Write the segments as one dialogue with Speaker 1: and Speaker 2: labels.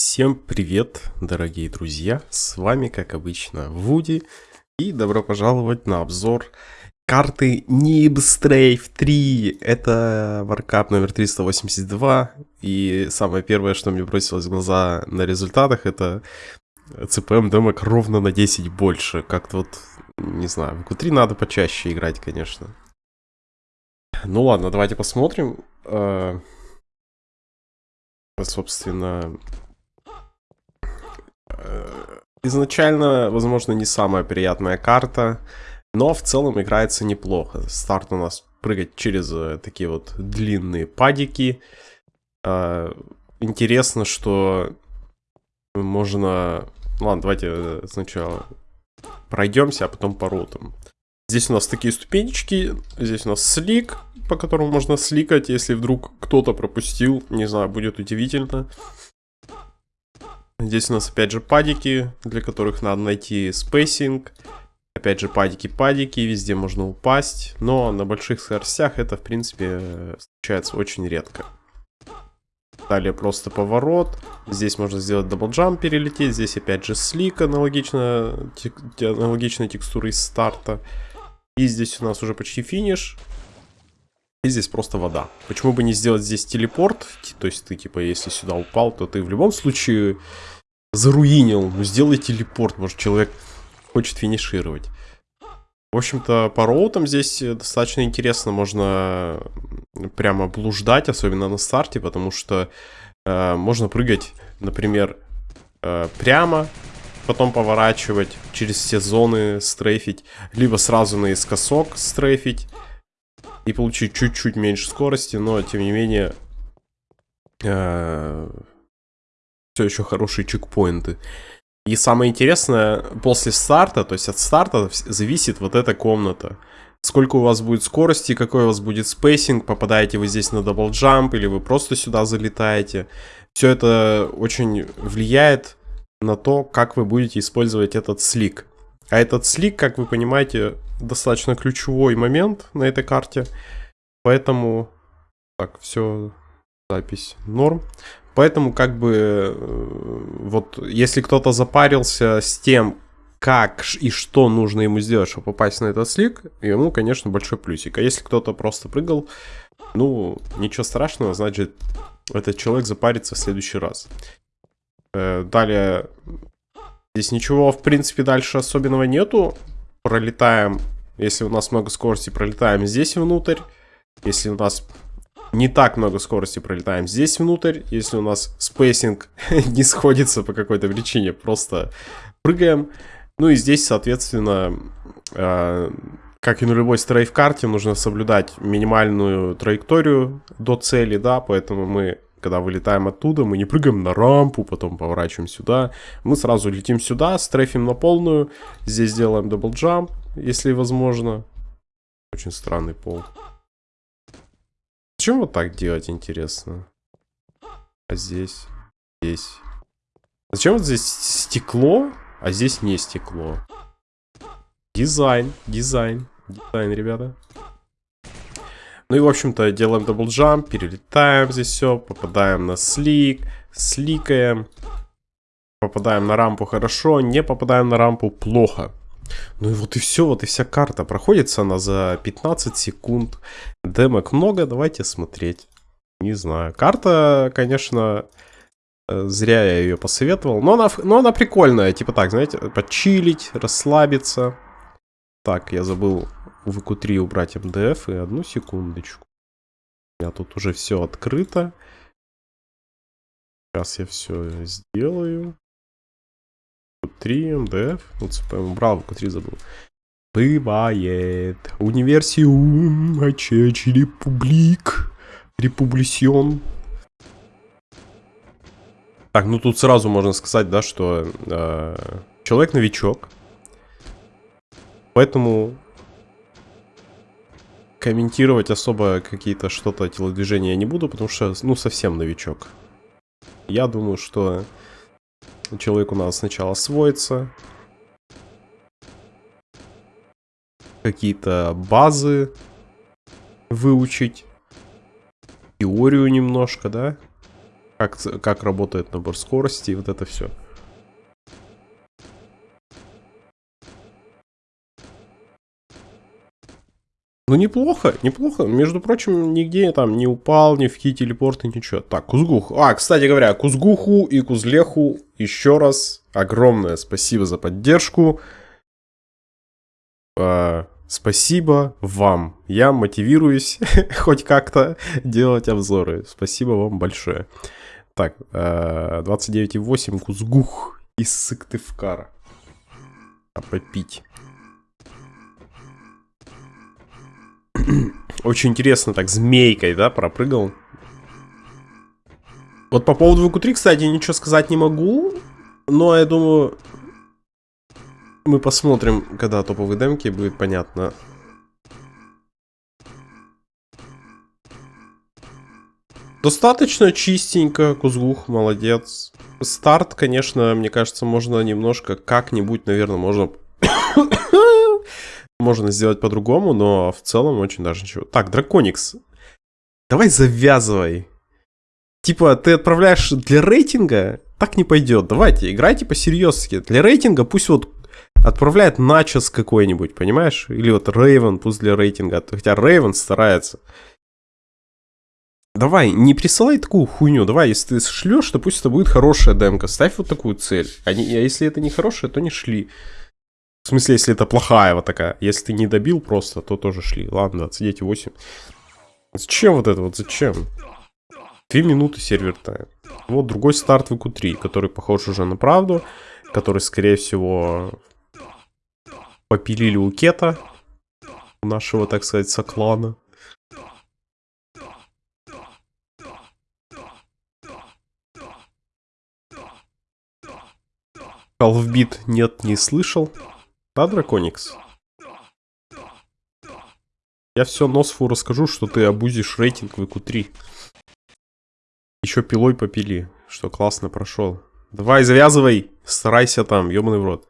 Speaker 1: Всем привет, дорогие друзья! С вами, как обычно, Вуди. И добро пожаловать на обзор карты Nib Strafe 3. Это варкап номер 382. И самое первое, что мне бросилось в глаза на результатах, это CPM демок ровно на 10 больше. Как-то вот, не знаю, в Q3 надо почаще играть, конечно. Ну ладно, давайте посмотрим. Э, собственно, изначально, возможно, не самая приятная карта, но в целом играется неплохо. Старт у нас прыгать через э, такие вот длинные падики. Э, интересно, что можно... Ладно, давайте сначала пройдемся, а потом по ротам. Здесь у нас такие ступенечки, здесь у нас slick, по которому можно сликать, если вдруг кто-то пропустил, не знаю, будет удивительно. Здесь у нас опять же падики, для которых надо найти spacing. Опять же падики-падики, везде можно упасть. Но на больших скоростях это в принципе случается очень редко. Далее просто поворот. Здесь можно сделать double jump, перелететь. Здесь опять же slick, аналогично, тек, аналогичной текстурой старта. И здесь у нас уже почти финиш. И здесь просто вода. Почему бы не сделать здесь телепорт? То есть ты, типа, если сюда упал, то ты в любом случае заруинил. Ну, сделай телепорт. Может, человек хочет финишировать. В общем-то, по роутам здесь достаточно интересно. Можно прямо блуждать, особенно на старте, потому что э, можно прыгать, например, э, прямо, потом поворачивать, через все зоны стрейфить, либо сразу наискосок стрейфить и получить чуть-чуть меньше скорости, но тем не менее э, все еще хорошие чекпоинты. И самое интересное, после старта, то есть от старта зависит вот эта комната. Сколько у вас будет скорости, какой у вас будет spacing, попадаете вы здесь на double jump или вы просто сюда залетаете. Все это очень влияет на то, как вы будете использовать этот слик. А этот слик, как вы понимаете, достаточно ключевой момент на этой карте. Поэтому... Так, все, запись норм. Поэтому как бы э, вот если кто-то запарился с тем, как и что нужно ему сделать, чтобы попасть на этот слик, ему, конечно, большой плюсик. А если кто-то просто прыгал, ну, ничего страшного, значит, этот человек запарится в следующий раз. Э, далее, здесь ничего, в принципе, дальше особенного нету. Пролетаем если у нас много скорости, пролетаем здесь внутрь. Если у нас не так много скорости, пролетаем здесь внутрь. Если у нас spacing не сходится по какой-то причине, просто прыгаем. Ну и здесь, соответственно, э, как и на любой strafe-карте, нужно соблюдать минимальную траекторию до цели, да, поэтому мы когда вылетаем оттуда, мы не прыгаем на рампу, потом поворачиваем сюда. Мы сразу летим сюда, стрейфим на полную. Здесь делаем double jump, если возможно. Очень странный пол. Зачем вот так делать, интересно? А здесь? Здесь. Зачем вот здесь стекло, а здесь не стекло? Дизайн, дизайн, дизайн, ребята. Ну и, в общем-то, делаем double jump, перелетаем здесь все, попадаем на slick, сликаем. Попадаем на рампу хорошо, не попадаем на рампу плохо. Ну и вот и все, вот и вся карта. Проходится она за 15 секунд. Демок много, давайте смотреть. Не знаю. Карта, конечно, э, зря я ее посоветовал. Но она, но она прикольная. Типа так, знаете, почилить, расслабиться. Так, я забыл в EQ3 убрать МДФ. И одну секундочку. У меня тут уже все открыто. Сейчас я все сделаю. Q3, МДФ. Вот убрал, Q3 забыл. Бывает. Универсиум, Ачечи, Републик. Републисион. Так, ну тут сразу можно сказать, да, что э, человек новичок. Поэтому комментировать особо какие-то что-то телодвижения я не буду, потому что, ну, совсем новичок. Я думаю, что человек у нас сначала освоится. Какие-то базы выучить. Теорию немножко, да? Как, как работает набор скорости и вот это все. Ну, неплохо, неплохо. Между прочим, нигде там не упал, ни в ки телепорты, ничего. Так, Кузгух. А, кстати говоря, Кузгуху и Кузлеху еще раз огромное спасибо за поддержку. А, спасибо вам. Я мотивируюсь хоть как-то делать обзоры. Спасибо вам большое. Так, 29,8 а, Кузгух из Сыктывкара. А попить. Очень интересно, так, змейкой, да, пропрыгал. Вот по поводу VQ3, кстати, ничего сказать не могу. Но я думаю, мы посмотрим, когда топовые демки, будет понятно. Достаточно чистенько, Кузгух, молодец. Старт, конечно, мне кажется, можно немножко как-нибудь, наверное, можно можно сделать по-другому, но в целом очень даже ничего. Так, Драконикс. Давай завязывай. Типа, ты отправляешь для рейтинга, так не пойдет. Давайте, играйте по-серьезки. Для рейтинга пусть вот отправляет начос какой-нибудь, понимаешь? Или вот Рейвен пусть для рейтинга. Хотя Рейвен старается. Давай, не присылай такую хуйню. Давай, если ты шлешь, то пусть это будет хорошая демка. Ставь вот такую цель. Не, а если это не хорошая, то не шли. В смысле, если это плохая вот такая. Если ты не добил просто, то тоже шли. Ладно, 29,8. Зачем вот это вот? Зачем? Две минуты сервер тайм. Вот другой старт в q 3 который похож уже на правду. Который, скорее всего, попилили у Кета. Нашего, так сказать, соклана. Halfbeat нет, не слышал. Да, Драконикс? Я все Носфу расскажу, что ты обузишь рейтинг в ИКУ-3. Еще пилой попили, что классно прошел. Давай, завязывай, старайся там, ебаный в рот.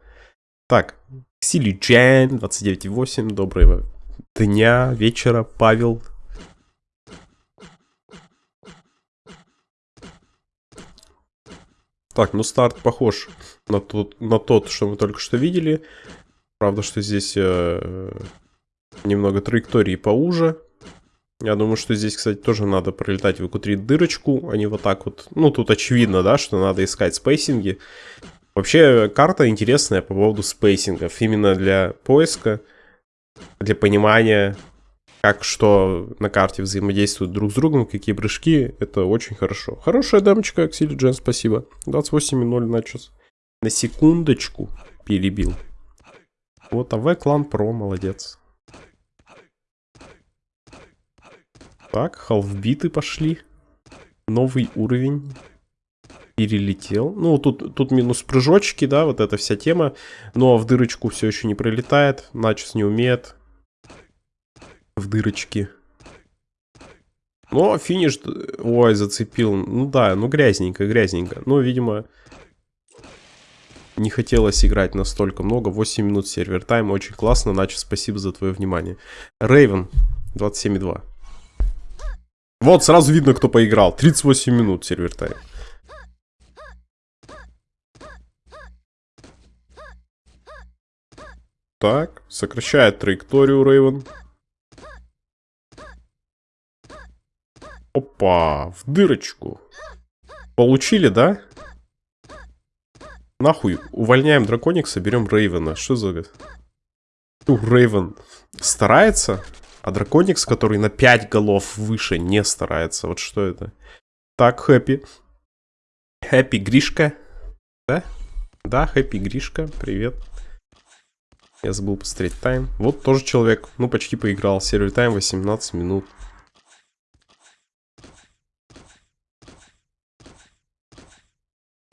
Speaker 1: Так, Сили Джен, 29.8, доброго дня, вечера, Павел. Так, ну старт похож на тот, на тот, что мы только что видели. Правда, что здесь э, немного траектории поуже. Я думаю, что здесь, кстати, тоже надо пролетать в q дырочку, а не вот так вот. Ну, тут очевидно, да, что надо искать спейсинги. Вообще, карта интересная по поводу спейсингов. Именно для поиска, для понимания, как что на карте взаимодействуют друг с другом, какие прыжки. Это очень хорошо. Хорошая демочка, Аксили Джен, спасибо. 28.0 начос. На секундочку перебил. Вот АВ клан про, молодец. Так, халфбиты пошли. Новый уровень. Перелетел. Ну, тут, тут минус прыжочки, да, вот эта вся тема. Но в дырочку все еще не пролетает. Начос не умеет. В дырочки. Но финиш... Ой, зацепил. Ну да, ну грязненько, грязненько. Ну, видимо, не хотелось играть настолько много. 8 минут сервер тайм. Очень классно. Начал спасибо за твое внимание. Рейвен 27,2. Вот, сразу видно, кто поиграл. 38 минут сервер тайм. Так, сокращает траекторию Рейвен. Опа, в дырочку. Получили, да? Нахуй, увольняем Драконикса, берем Рейвена. Что за... Рейвен старается, а Драконикс, который на 5 голов выше, не старается. Вот что это? Так, Хэппи. Хэппи Гришка. Да? Да, Хэппи Гришка, привет. Я забыл посмотреть тайм. Вот тоже человек, ну почти поиграл. Сервер тайм 18 минут.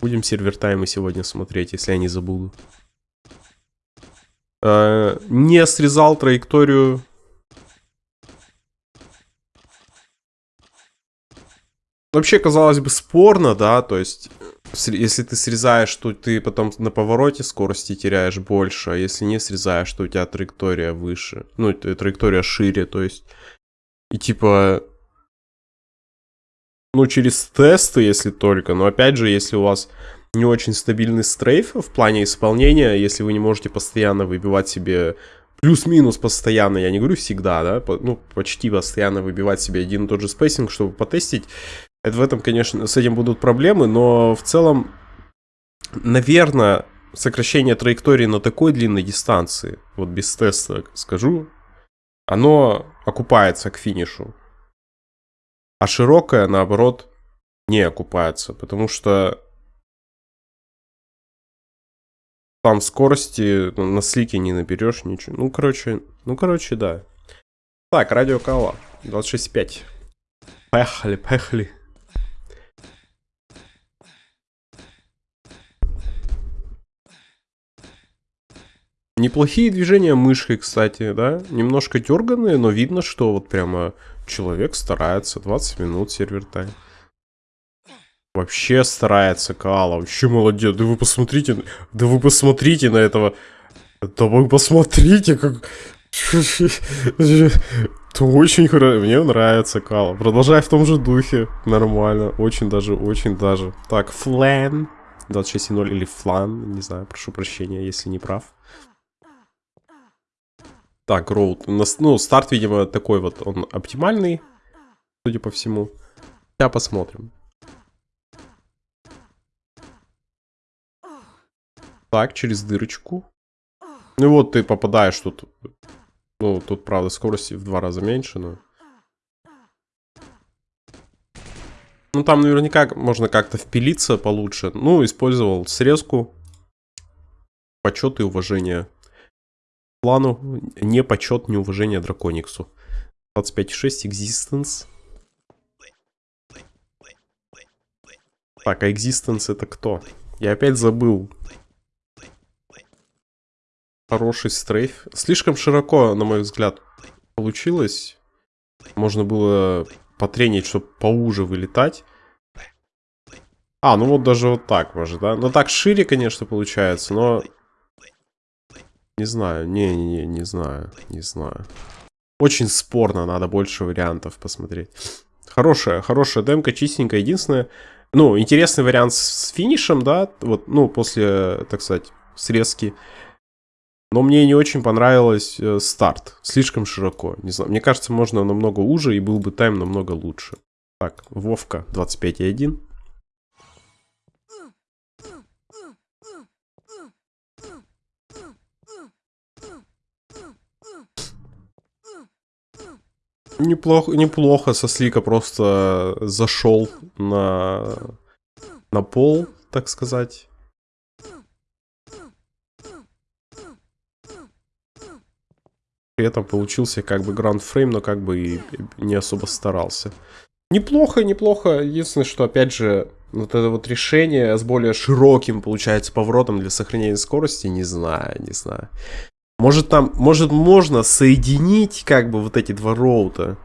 Speaker 1: Будем сервер таймы сегодня смотреть, если я не забуду. Э, не срезал траекторию. Вообще, казалось бы, спорно, да, то есть, если ты срезаешь, то ты потом на повороте скорости теряешь больше, а если не срезаешь, то у тебя траектория выше, ну, траектория шире, то есть, и типа, ну, через тесты, если только. Но опять же, если у вас не очень стабильный strafe в плане исполнения, если вы не можете постоянно выбивать себе плюс-минус постоянно, я не говорю всегда, да, ну, почти постоянно выбивать себе один и тот же spacing, чтобы потестить, это в этом, конечно, с этим будут проблемы, но в целом, наверное, сокращение траектории на такой длинной дистанции, вот без теста скажу, оно окупается к финишу. А широкая, наоборот, не окупается, потому что там скорости ну, на слике не наберешь ничего. Ну, короче, ну, короче, да. Так, радио Кала, 26.5. Поехали, поехали. Неплохие движения мышкой, кстати, да? Немножко дерганные, но видно, что вот прямо человек старается. 20 минут сервер тайм. Вообще старается Каала, вообще молодец. Да вы посмотрите, да вы посмотрите на этого. Да вы посмотрите, как... Это очень хорошо. Мне нравится Кала. Продолжай в том же духе. Нормально. Очень даже, очень даже. Так, флан. 26.0 или флан. Не знаю, прошу прощения, если не прав. Так, роут. Ну, старт, видимо, такой вот. Он оптимальный, судя по всему. Сейчас посмотрим. Так, через дырочку. Ну вот ты попадаешь тут. Ну, тут, правда, скорости в два раза меньше, но... Ну, там наверняка можно как-то впилиться получше. Ну, использовал срезку. Почет и уважение. Плану не почет, не уважение дракониксу. 25.6 Existence. Так, а Existence это кто? Я опять забыл хороший стрейф. Слишком широко, на мой взгляд, получилось. Можно было потренить, чтобы поуже вылетать. А, ну вот даже вот так может, да? Ну так шире, конечно, получается, но... Не знаю, не-не-не, не знаю, не знаю. Очень спорно, надо больше вариантов посмотреть. Хорошая, хорошая демка, чистенькая. Единственное, ну, интересный вариант с финишем, да, вот, ну, после, так сказать, срезки. Но мне не очень понравилось э, старт. Слишком широко. Не знаю. Мне кажется, можно намного уже и был бы тайм намного лучше. Так, Вовка 25.1. Неплохо, неплохо со слика просто зашел на, на пол, так сказать. При этом получился как бы гранд фрейм, но как бы и не особо старался. Неплохо, неплохо. Единственное, что опять же, вот это вот решение с более широким, получается, поворотом для сохранения скорости, не знаю, не знаю. Может там, может можно соединить как бы вот эти два роута.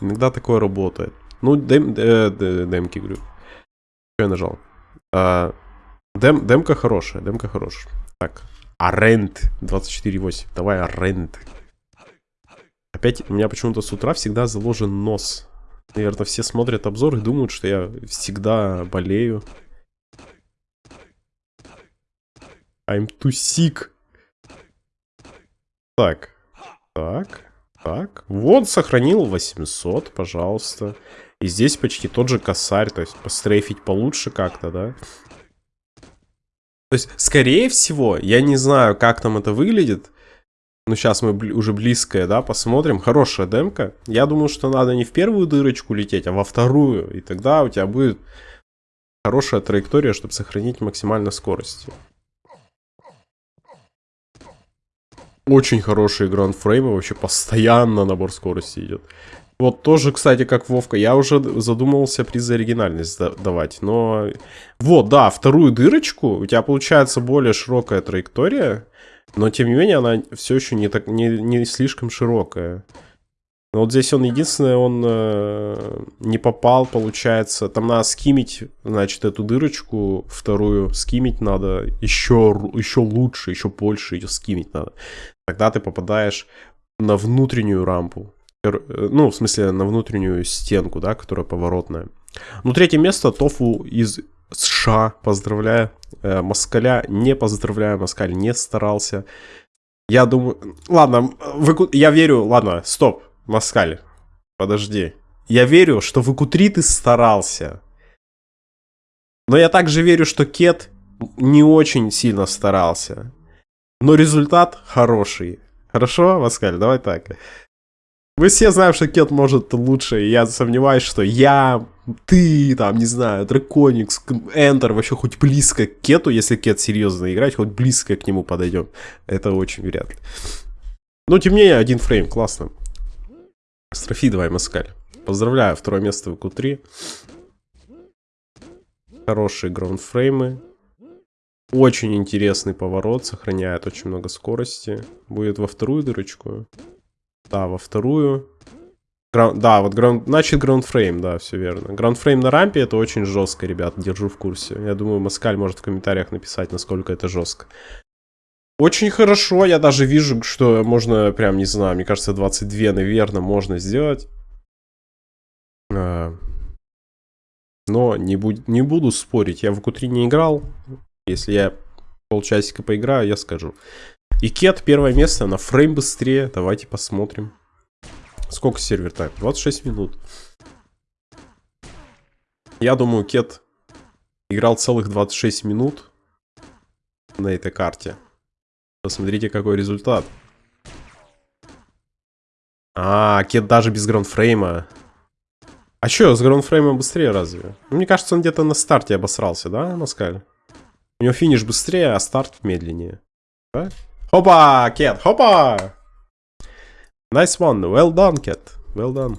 Speaker 1: Иногда такое работает. Ну, дем, э, демки, говорю. Что я нажал? А, дем, демка хорошая, демка хорошая. Так, Арент 24.8. Давай Арент. Опять у меня почему-то с утра всегда заложен нос. Наверное, все смотрят обзор и думают, что я всегда болею. I'm too sick. Так. Так. Так. Вот, сохранил 800, пожалуйста. И здесь почти тот же косарь. То есть пострейфить получше как-то, да? То есть, скорее всего, я не знаю, как там это выглядит. Ну, сейчас мы уже близкое, да, посмотрим. Хорошая демка. Я думаю, что надо не в первую дырочку лететь, а во вторую. И тогда у тебя будет хорошая траектория, чтобы сохранить максимально скорость. Очень хорошие гранд-фреймы, вообще постоянно набор скорости идет. Вот тоже, кстати, как Вовка, я уже задумывался приз за оригинальность давать, но... Вот, да, вторую дырочку, у тебя получается более широкая траектория, но, тем не менее, она все еще не, так, не, не слишком широкая. Но вот здесь он единственное, он э, не попал, получается. Там надо скимить, значит, эту дырочку вторую. Скимить надо еще, еще лучше, еще больше ее скимить надо. Тогда ты попадаешь на внутреннюю рампу. Ну, в смысле, на внутреннюю стенку, да, которая поворотная. Ну, третье место Тофу из США, поздравляю. Э, Москаля не поздравляю, Москаль не старался. Я думаю... Ладно, вы... я верю... Ладно, стоп, Москаль, подожди. Я верю, что в q ты старался. Но я также верю, что Кет не очень сильно старался. Но результат хороший. Хорошо, Москаль, давай так. Мы все знаем, что Кет может лучше, я сомневаюсь, что я, ты, там, не знаю, Драконикс, Эндер вообще хоть близко к Кету, если Кет серьезно играть, хоть близко к нему подойдем. Это очень вряд ли. Но тем не менее, один фрейм, классно. Строфи давай, Маскаль. Поздравляю, второе место в Q3. Хорошие граундфреймы. Очень интересный поворот, сохраняет очень много скорости. Будет во вторую дырочку. Да, во вторую. Граунд, да, вот граунд, значит граундфрейм, да, все верно. Граундфрейм на рампе это очень жестко, ребят, держу в курсе. Я думаю, Маскаль может в комментариях написать, насколько это жестко. Очень хорошо, я даже вижу, что можно, прям, не знаю, мне кажется, 22, наверное, можно сделать. А, но не, буд не буду спорить, я в q не играл. Если я полчасика поиграю, я скажу. И Кет первое место на фрейм быстрее. Давайте посмотрим. Сколько сервер тайм? 26 минут. Я думаю, Кет играл целых 26 минут на этой карте. Посмотрите, какой результат. А, Кет даже без граундфрейма. А чё, с граундфреймом быстрее разве? Ну, мне кажется, он где-то на старте обосрался, да, Маскаль? У него финиш быстрее, а старт медленнее. Да? Хопа, Кет, хопа! Nice one, well done, Кет, well done.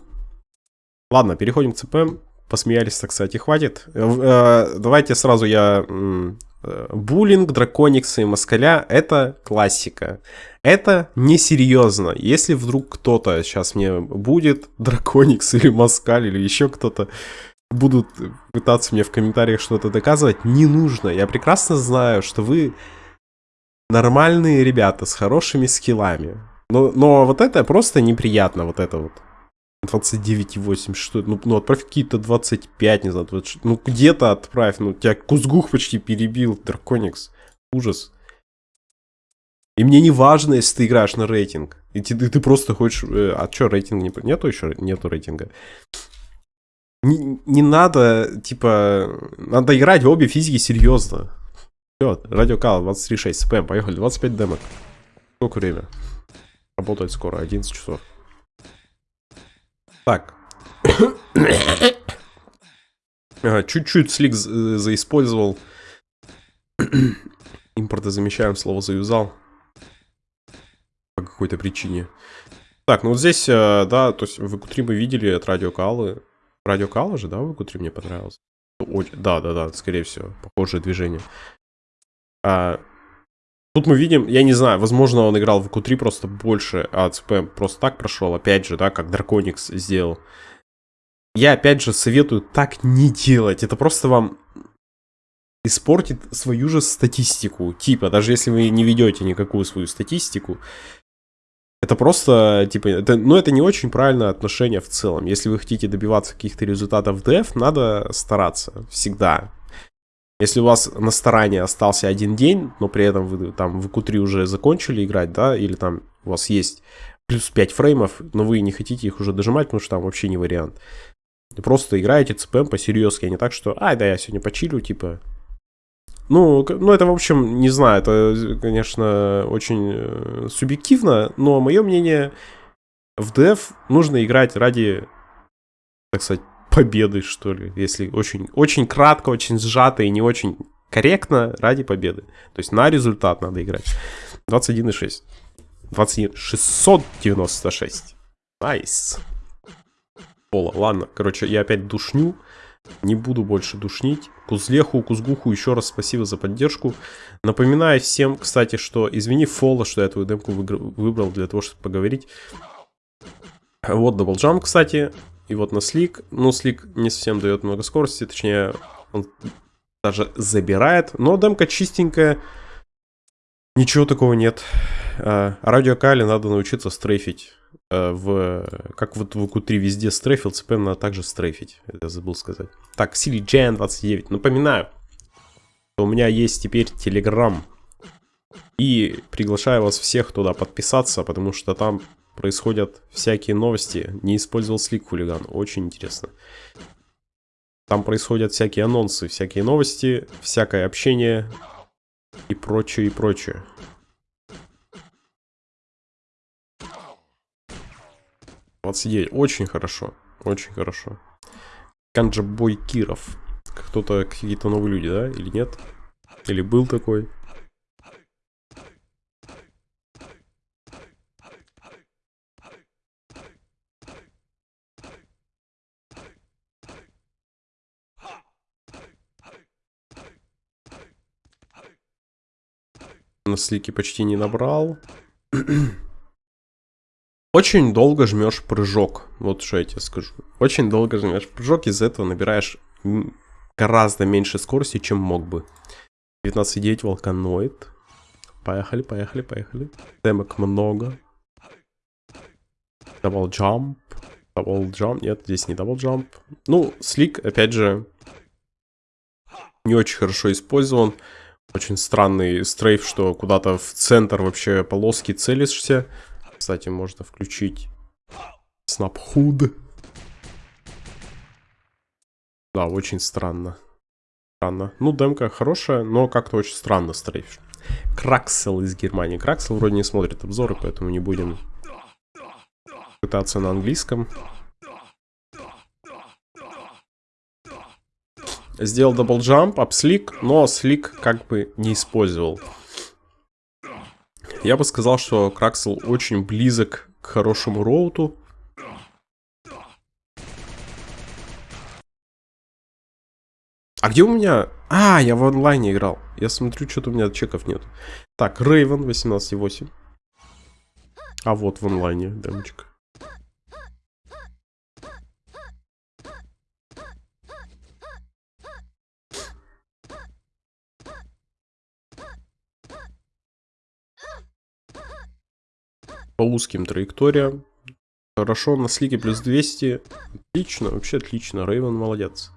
Speaker 1: Ладно, переходим к ЦП. Посмеялись-то, кстати, хватит. Э, э, давайте сразу я... Э, буллинг, дракониксы и москаля — это классика. Это несерьезно. Если вдруг кто-то сейчас мне будет, драконикс или москаль, или еще кто-то, будут пытаться мне в комментариях что-то доказывать, не нужно. Я прекрасно знаю, что вы нормальные ребята с хорошими скиллами. Но, но вот это просто неприятно, вот это вот. 29,8, что ну, ну отправь какие-то 25, не знаю, 26, ну где-то отправь, ну тебя Кузгух почти перебил, Драконикс, ужас. И мне не важно, если ты играешь на рейтинг, и ты, ты, ты просто хочешь, э, а что, рейтинг не, нету еще, нету рейтинга. Не, не надо, типа, надо играть в обе физики серьезно. Все, радиокал 23.6, спэм, поехали, 25 демок. Сколько время? Работает скоро, 11 часов. Так. Чуть-чуть слик заиспользовал. Импортозамещаем слово заюзал. По какой-то причине. Так, ну вот здесь, э, да, то есть в q мы видели от радиокалы. Радиокала же, да, в q мне понравился? Да, да, да, скорее всего, похожее движение. А, тут мы видим, я не знаю, возможно, он играл в q просто больше, а ЦП просто так прошел, опять же, да, как Драконикс сделал. Я, опять же, советую так не делать. Это просто вам испортит свою же статистику. Типа, даже если вы не ведете никакую свою статистику, это просто, типа, это, ну, это не очень правильное отношение в целом. Если вы хотите добиваться каких-то результатов в DF, надо стараться всегда. Если у вас на старание остался один день, но при этом вы там в Q3 уже закончили играть, да, или там у вас есть плюс 5 фреймов, но вы не хотите их уже дожимать, потому что там вообще не вариант. Просто играете ЦПМ по-серьезки, а не так, что, ай, да, я сегодня почилю, типа. Ну, ну, это, в общем, не знаю, это, конечно, очень э, субъективно, но мое мнение, в DF нужно играть ради, так сказать, победы, что ли, если очень, очень кратко, очень сжато и не очень корректно, ради победы. То есть на результат надо играть. 21,6. 21, 696. Nice. Пола, ладно, короче, я опять душню. Не буду больше душнить. Кузлеху, Кузгуху еще раз спасибо за поддержку. Напоминаю всем, кстати, что извини Фола, что я твою демку выбрал для того, чтобы поговорить. Вот даблджам, кстати. И вот на слик. Ну, слик не совсем дает много скорости, точнее, он даже забирает. Но демка чистенькая. Ничего такого нет. А, радиокали надо научиться стрейфить. э, в... Как вот в q 3 везде стрейфил, CPM надо также стрейфить. Я забыл сказать. Так, Сили Джен 29. Напоминаю, у меня есть теперь Telegram. И приглашаю вас всех туда подписаться, потому что там происходят всякие новости. Не использовал слик хулиган. Очень интересно. Там происходят всякие анонсы, всякие новости, всякое общение и прочее, и прочее. Вот сидеть. Очень хорошо. Очень хорошо. Канджабой Киров. Кто-то, какие-то новые люди, да? Или нет? Или был такой? На слике почти не набрал. Очень долго жмешь прыжок. Вот что я тебе скажу. Очень долго жмешь прыжок, из-за этого набираешь гораздо меньше скорости, чем мог бы. 19,9 волканоид. Поехали, поехали, поехали. Демок много. Double jump. Double jump. Нет, здесь не double jump. Ну, slick, опять же, не очень хорошо использован. Очень странный стрейф, что куда-то в центр вообще полоски целишься. Кстати, можно включить снапхуд. Да, очень странно. Странно. Ну, демка хорошая, но как-то очень странно стрейф. Краксел из Германии. Краксел вроде не смотрит обзоры, поэтому не будем пытаться на английском. Сделал double jump, апслик, но slick как бы не использовал. Я бы сказал, что Краксел очень близок к хорошему роуту. А где у меня... А, я в онлайне играл. Я смотрю, что-то у меня чеков нет. Так, Рейвен 18.8. А вот в онлайне демочка. По узким траекториям. Хорошо, на слиге плюс 200. Отлично, вообще отлично. Рейвен молодец.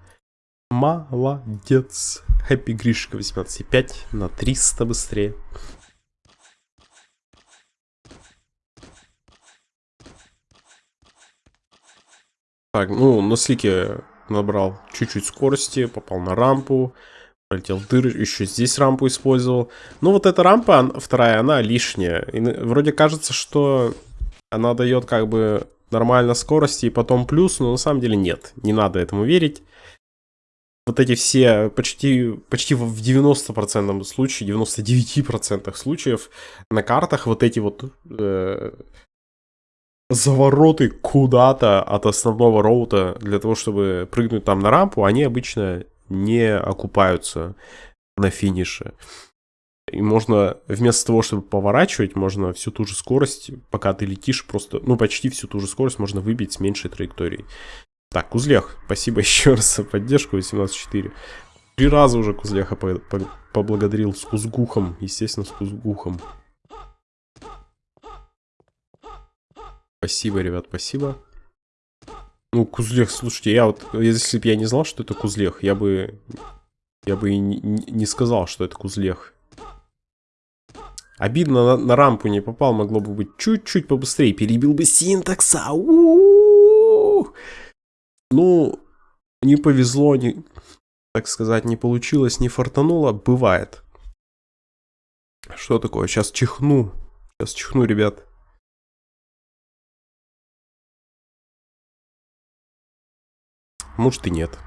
Speaker 1: Молодец. Хэппи Гришка 18,5 на 300 быстрее. Так, ну, на слике набрал чуть-чуть скорости, попал на рампу, Полетел дыр, еще здесь рампу использовал. Ну, вот эта рампа, вторая, она лишняя. И вроде кажется, что она дает как бы нормально скорости и потом плюс, но на самом деле нет. Не надо этому верить. Вот эти все, почти, почти в 90% случаев, 99% случаев на картах вот эти вот э, завороты куда-то от основного роута для того, чтобы прыгнуть там на рампу, они обычно не окупаются на финише. И можно вместо того, чтобы поворачивать, можно всю ту же скорость, пока ты летишь, просто, ну, почти всю ту же скорость можно выбить с меньшей траекторией. Так, Кузлех, спасибо еще раз за поддержку 18.4. Три раза уже Кузлеха по по поблагодарил с Кузгухом, естественно, с Кузгухом. Спасибо, ребят, спасибо. Ну, Кузлех, слушайте, я вот, если бы я не знал, что это Кузлех, я бы, я бы и не, не сказал, что это Кузлех. Обидно, на, на рампу не попал, могло бы быть чуть-чуть побыстрее, перебил бы синтакса. У -у -у ну, не повезло, не, так сказать, не получилось, не фартануло, бывает. Что такое? Сейчас чихну. Сейчас чихну, ребят. Может и нет.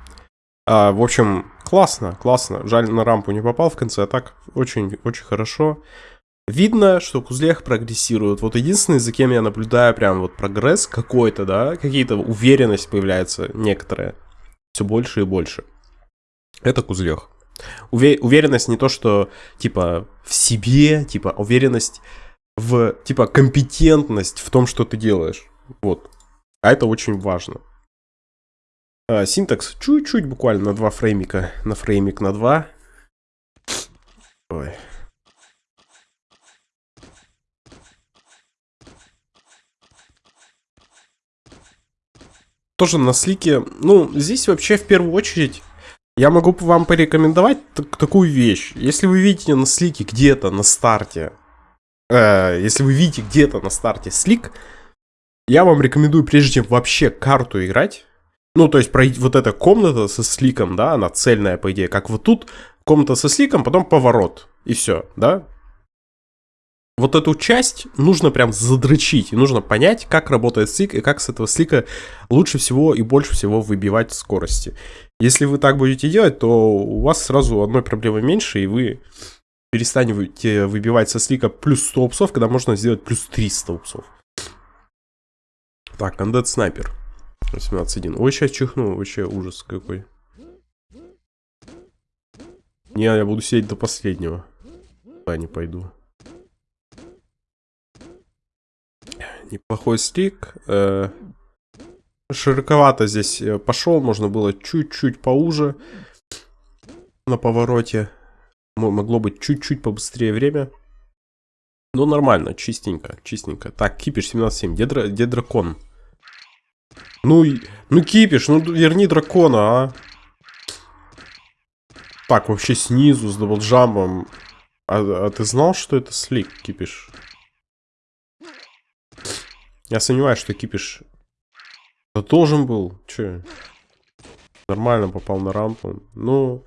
Speaker 1: А, в общем, классно, классно. Жаль, на рампу не попал в конце, а так очень, очень хорошо. Видно, что Кузлех прогрессирует. Вот единственный, за кем я наблюдаю прям вот прогресс какой-то, да, какие-то уверенность появляется некоторая. Все больше и больше. Это Кузлех. Уве уверенность не то, что, типа, в себе, типа, уверенность в, типа, компетентность в том, что ты делаешь. Вот. А это очень важно. А, синтакс чуть-чуть буквально на два фреймика. На фреймик на два. Ой. тоже на слике, ну, здесь вообще в первую очередь я могу вам порекомендовать такую вещь. Если вы видите на слике где-то на старте, э, если вы видите где-то на старте слик, я вам рекомендую, прежде чем вообще карту играть, ну, то есть пройти вот эта комната со сликом, да, она цельная, по идее, как вот тут, комната со сликом, потом поворот, и все, да. Вот эту часть нужно прям задрочить, и нужно понять, как работает слик, и как с этого слика лучше всего и больше всего выбивать скорости. Если вы так будете делать, то у вас сразу одной проблемы меньше, и вы перестанете выбивать со слика плюс 100 упсов, когда можно сделать плюс 300 упсов. Так, Undead Снайпер. 18.1. Ой, сейчас чихну, вообще ужас какой. Не, я буду сидеть до последнего. Да, не пойду. Неплохой стик. Э, широковато здесь э, пошел, можно было чуть-чуть поуже на повороте. Могло быть чуть-чуть побыстрее время. Ну, нормально, чистенько, чистенько. Так, кипиш 17.7. Где, дра где дракон? Ну, ну кипиш, ну верни дракона, а. Так, вообще снизу с даблджампом. А, а ты знал, что это slick, кипиш? Я сомневаюсь, что кипиш... Да должен был. Че? Нормально попал на рампу. Ну,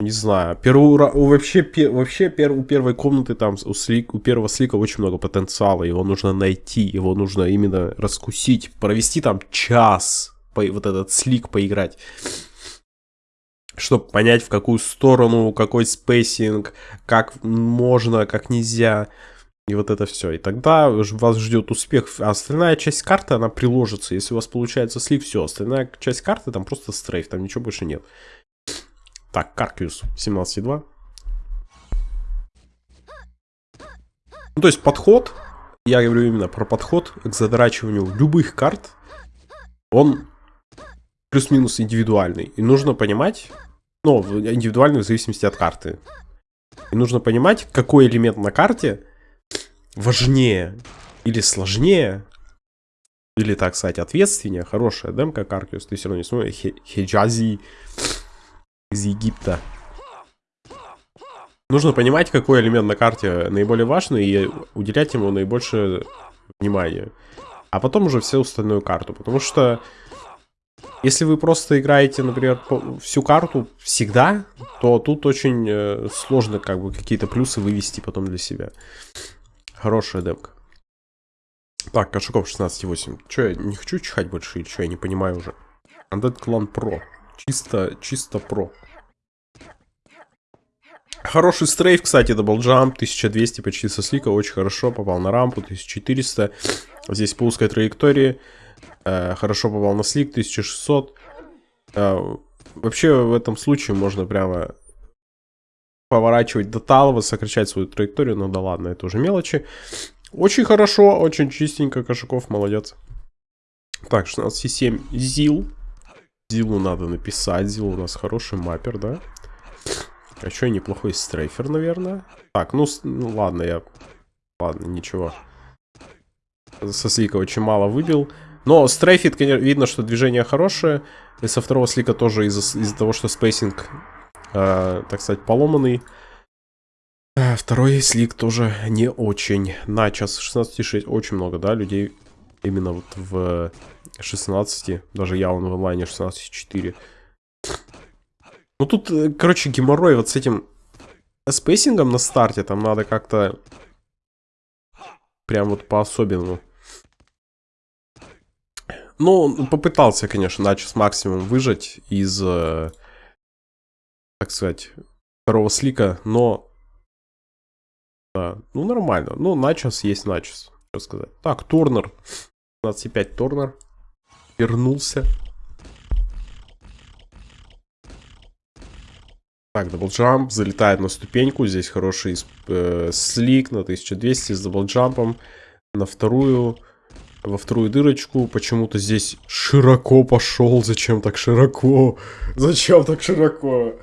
Speaker 1: не знаю. Первую, вообще, пер, вообще пер, у первой комнаты там, у, slick, у первого слика очень много потенциала. Его нужно найти, его нужно именно раскусить. Провести там час, по, вот этот slick поиграть. Чтобы понять, в какую сторону, какой spacing, как можно, как нельзя. И вот это все. И тогда вас ждет успех. А остальная часть карты, она приложится. Если у вас получается slick, все. Остальная часть карты, там просто strafe, там ничего больше нет. Так, Каркиус 17,2. Ну, то есть подход, я говорю именно про подход к задрачиванию любых карт, он плюс-минус индивидуальный. И нужно понимать, ну, индивидуальный в зависимости от карты. И нужно понимать, какой элемент на карте важнее или сложнее, или, так сказать, ответственнее. Хорошая демка Каркиус, ты все равно не смотришь. Хеджази из Египта. Нужно понимать, какой элемент на карте наиболее важный и уделять ему наибольшее внимание. А потом уже всю остальную карту. Потому что если вы просто играете, например, всю карту всегда, то тут очень э, сложно как бы какие-то плюсы вывести потом для себя. Хорошая демка. Так, Кошаков 16.8. Че, я не хочу чихать больше или что, я не понимаю уже. Undead Clan Pro. Чисто, чисто про. Хороший strafe, кстати, double jump, 1200 почти со слика, очень хорошо, попал на рампу, 1400. Здесь по узкой траектории, э, хорошо попал на slick, 1600. Э, вообще в этом случае можно прямо поворачивать до талого, сокращать свою траекторию, ну да ладно, это уже мелочи. Очень хорошо, очень чистенько, Кошаков, молодец. Так, 16,7 ЗИЛ. Зилу надо написать. Зил у нас хороший маппер, да? А еще неплохой стрейфер, наверное. Так, ну, ну ладно, я... Ладно, ничего. Со слика очень мало выбил. Но стрейфит, конечно, видно, что движение хорошее. И со второго слика тоже из-за из того, что spacing, э, так сказать, поломанный. А, второй slick тоже не очень. Начос 16,6 очень много, да, людей именно вот в 16, даже я он в онлайне 16.4. Ну тут, э, короче, геморрой вот с этим спейсингом на старте, там надо как-то прям вот по-особенному. Ну, попытался, конечно, начал максимум выжать из, э, так сказать, второго слика, но... Да, ну нормально. Ну, начос есть начос, что сказать. Так, Торнер. 15,5 Торнер вернулся. Так, double jump, залетает на ступеньку. Здесь хороший э, slick на 1200 с даблджампом. На вторую, во вторую дырочку. Почему-то здесь широко пошел. Зачем так широко? Зачем так широко?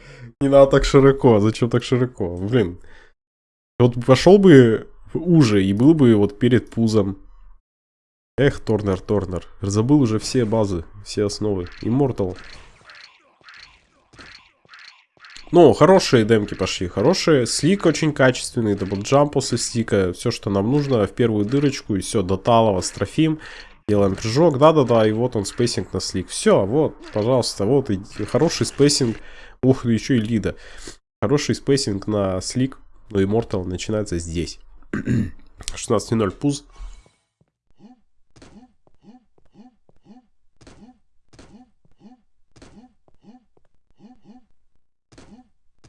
Speaker 1: Не надо так широко. Зачем так широко? Блин. Вот пошел бы уже и был бы вот перед пузом. Эх, Торнер, Торнер. Забыл уже все базы, все основы. Immortal. Ну, хорошие демки пошли, хорошие. Slick очень качественный, double jump после слика. Все, что нам нужно, в первую дырочку, и все, до талого стрейфим. Делаем прыжок, да-да-да, и вот он, spacing на slick. Все, вот, пожалуйста, вот, и хороший spacing. Ух, еще и лида. Хороший spacing на slick, но Immortal начинается здесь. 16.0 пуз.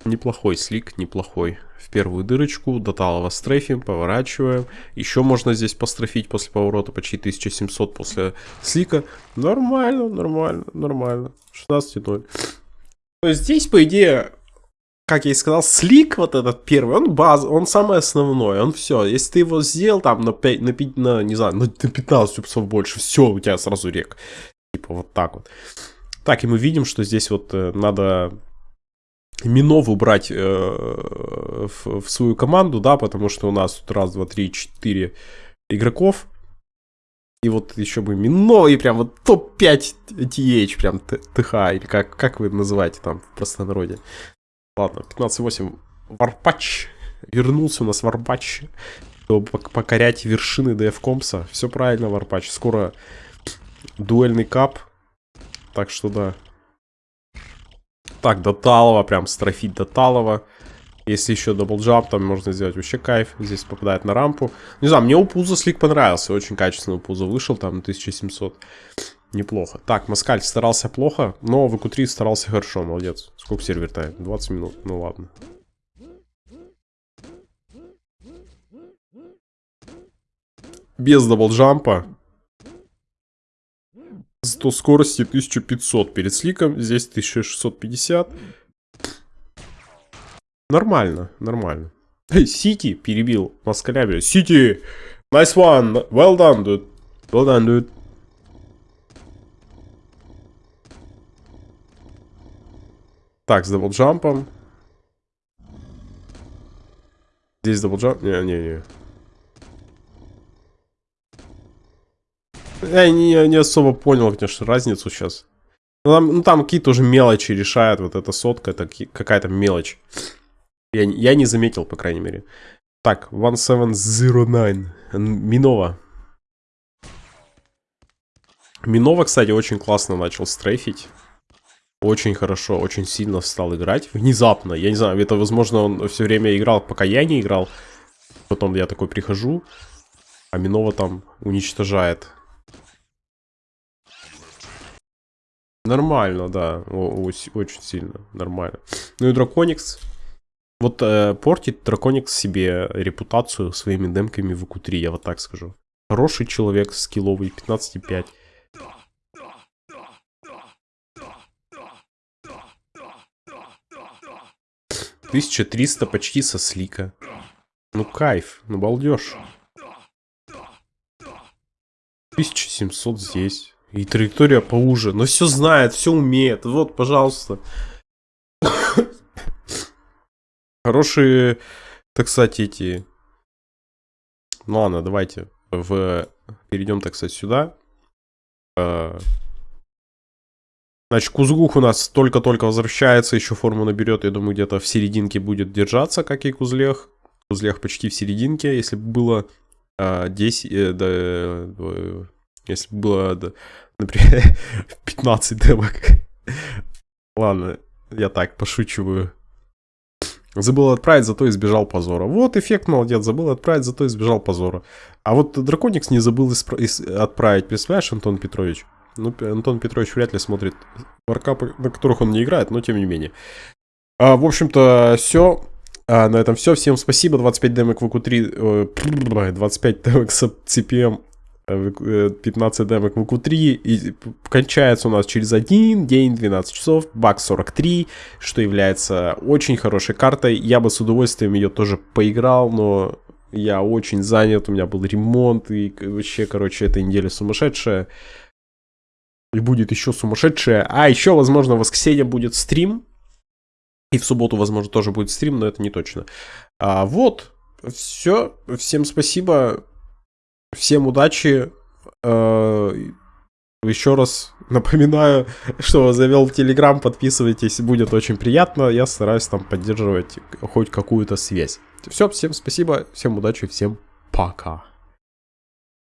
Speaker 1: Неплохой slick, неплохой. В первую дырочку, до талого стрейфим, поворачиваем. Еще можно здесь пострейфить после поворота почти 1700 после слика. Нормально, нормально, нормально. 16.0. То есть здесь, по идее, как я и сказал, слик вот этот первый, он баз, он самый основной, он все. Если ты его сделал там на 5, на 5, на, не знаю, на 15 часов больше, все, у тебя сразу рек. Типа вот так вот. Так, и мы видим, что здесь вот э, надо Минов убрать э, в, в свою команду, да, потому что у нас тут раз, два, три, четыре игроков. И вот еще бы Мино и прям вот топ-5 TH, прям ТХ, или как, как вы называете там в простонародье. Ладно, 15-8. Варпач. Вернулся у нас Варпач, чтобы покорять вершины ДФ Компса. Все правильно, Варпач. Скоро дуэльный кап. Так что да, так, до Талова, прям строфить до Талова. Если еще double jump, там можно сделать вообще кайф. Здесь попадает на рампу. Не знаю, мне у Пуза slick понравился. Очень качественно у Пуза вышел, там на 1700. Неплохо. Так, Маскаль старался плохо, но в Q3 старался хорошо, молодец. Сколько server time? 20 минут, ну ладно. Без даблджампа 100 скорости 1500 перед сликом, здесь 1650. Нормально, нормально. Сити перебил Москаля. Сити! Nice one! Well done, dude. Well done, dude. Так, с даблджампом. Здесь double jump? Не-не-не. Я не, не особо понял, конечно, разницу сейчас. Ну, там, ну, там какие-то уже мелочи решают. Вот эта сотка, это какая-то мелочь. Я, я не заметил, по крайней мере. Так, 1709. Минова. Минова, кстати, очень классно начал стрейфить. Очень хорошо, очень сильно стал играть. Внезапно. Я не знаю, это, возможно, он все время играл, пока я не играл. Потом я такой прихожу, а Минова там уничтожает Нормально, да. О, очень сильно. Нормально. Ну и Драконикс. Вот э, портит Драконикс себе репутацию своими демками в q 3 я вот так скажу. Хороший человек, скилловый, 15,5. Тысяча триста почти со слика. Ну кайф, ну балдеж. 1700 здесь. И траектория поуже. Но все знает, все умеет. Вот, пожалуйста. Хорошие, так сказать, эти... Ну ладно, давайте в... перейдем, так сказать, сюда. А, значит, Кузгух у нас только-только возвращается, еще форму наберет. Я думаю, где-то в серединке будет держаться, как и Кузлех. Кузлех почти в серединке. Если бы было э, 10... Э, э, если бы было, например, 15 демок. Ладно, я так пошучиваю. Забыл отправить, зато избежал позора. Вот эффект, молодец, забыл отправить, зато избежал позора. А вот Драконикс не забыл отправить, представляешь, Антон Петрович? Ну, Антон Петрович вряд ли смотрит варкапы, на которых он не играет, но тем не менее. А, в общем-то, все. А, на этом все. Всем спасибо. 25 демок в q 25 демок с CPM 15 демок в q 3 и кончается у нас через один день, 12 часов, бак 43, что является очень хорошей картой. Я бы с удовольствием ее тоже поиграл, но я очень занят, у меня был ремонт, и вообще, короче, эта неделя сумасшедшая. И будет еще сумасшедшая. А еще, возможно, в воскресенье будет стрим. И в субботу, возможно, тоже будет стрим, но это не точно. А, вот, все. Всем спасибо. Всем удачи. Э, еще раз напоминаю, что завел Телеграм, подписывайтесь, будет очень приятно. Я стараюсь там поддерживать хоть какую-то связь. Все, всем спасибо, всем удачи, всем пока.